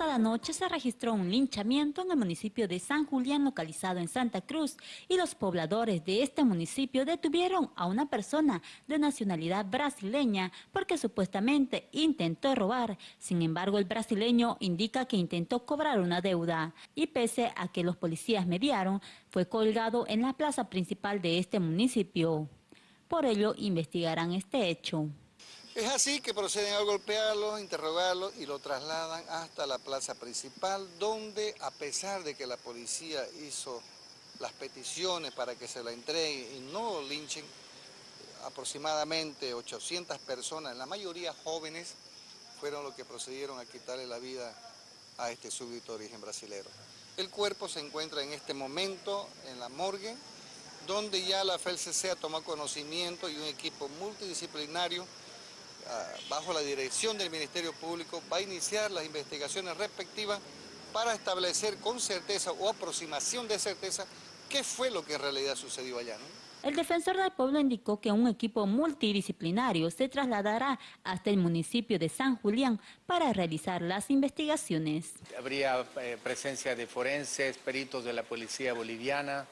pasada noche se registró un linchamiento en el municipio de San Julián, localizado en Santa Cruz, y los pobladores de este municipio detuvieron a una persona de nacionalidad brasileña porque supuestamente intentó robar. Sin embargo, el brasileño indica que intentó cobrar una deuda y pese a que los policías mediaron, fue colgado en la plaza principal de este municipio. Por ello, investigarán este hecho. Es así que proceden a golpearlo, interrogarlo y lo trasladan hasta la plaza principal, donde a pesar de que la policía hizo las peticiones para que se la entreguen y no linchen, aproximadamente 800 personas, la mayoría jóvenes, fueron los que procedieron a quitarle la vida a este súbdito origen brasilero. El cuerpo se encuentra en este momento en la morgue, donde ya la FELCC ha tomado conocimiento y un equipo multidisciplinario bajo la dirección del Ministerio Público, va a iniciar las investigaciones respectivas para establecer con certeza o aproximación de certeza qué fue lo que en realidad sucedió allá. El defensor del pueblo indicó que un equipo multidisciplinario se trasladará hasta el municipio de San Julián para realizar las investigaciones. Habría eh, presencia de forenses, peritos de la policía boliviana,